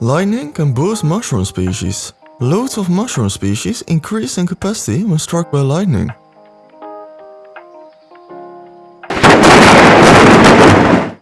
Lightning can boost mushroom species. Loads of mushroom species increase in capacity when struck by lightning.